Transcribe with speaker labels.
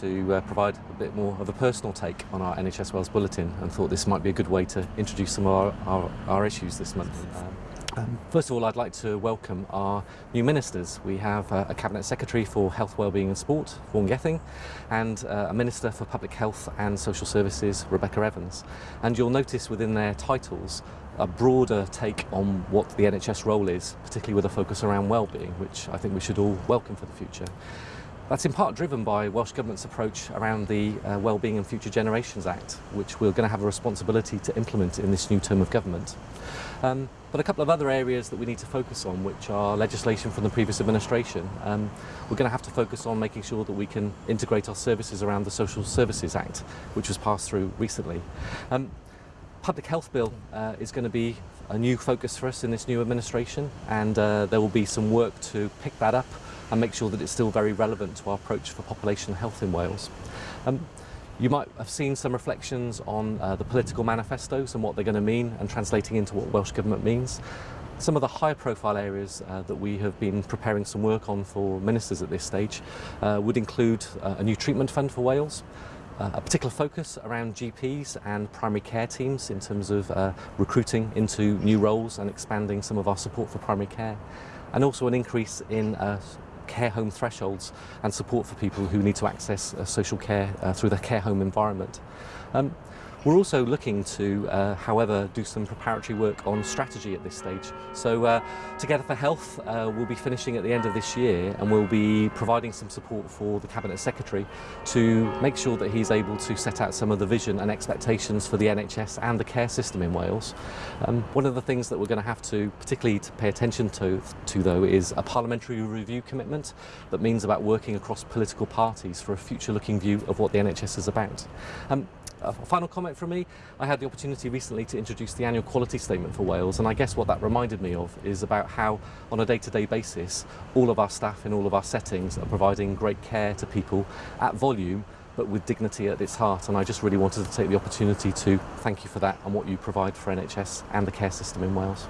Speaker 1: to uh, provide a bit more of a personal take on our NHS Wales Bulletin and thought this might be a good way to introduce some of our, our, our issues this month. Um, um, first of all, I'd like to welcome our new ministers. We have uh, a Cabinet Secretary for Health, Wellbeing and Sport, Vaughan Gething, and uh, a Minister for Public Health and Social Services, Rebecca Evans. And you'll notice within their titles a broader take on what the NHS role is, particularly with a focus around wellbeing, which I think we should all welcome for the future. That's in part driven by Welsh Government's approach around the uh, Wellbeing and Future Generations Act, which we're going to have a responsibility to implement in this new term of government. Um, but a couple of other areas that we need to focus on, which are legislation from the previous administration. Um, we're going to have to focus on making sure that we can integrate our services around the Social Services Act, which was passed through recently. Um, Public Health Bill uh, is going to be a new focus for us in this new administration and uh, there will be some work to pick that up and make sure that it's still very relevant to our approach for population health in Wales. Um, you might have seen some reflections on uh, the political manifestos and what they're going to mean and translating into what Welsh Government means. Some of the high profile areas uh, that we have been preparing some work on for ministers at this stage uh, would include uh, a new treatment fund for Wales, Uh, a particular focus around GPs and primary care teams in terms of uh, recruiting into new roles and expanding some of our support for primary care. And also an increase in uh, care home thresholds and support for people who need to access uh, social care uh, through their care home environment. Um, we're also looking to, uh, however, do some preparatory work on strategy at this stage. So uh, Together for Health uh, will be finishing at the end of this year and we'll be providing some support for the Cabinet Secretary to make sure that he's able to set out some of the vision and expectations for the NHS and the care system in Wales. Um, one of the things that we're going to have to particularly to pay attention to, to though is a parliamentary review commitment that means about working across political parties for a future looking view of what the NHS is about. Um, A final comment from me, I had the opportunity recently to introduce the annual quality statement for Wales and I guess what that reminded me of is about how on a day-to-day -day basis all of our staff in all of our settings are providing great care to people at volume but with dignity at its heart and I just really wanted to take the opportunity to thank you for that and what you provide for NHS and the care system in Wales.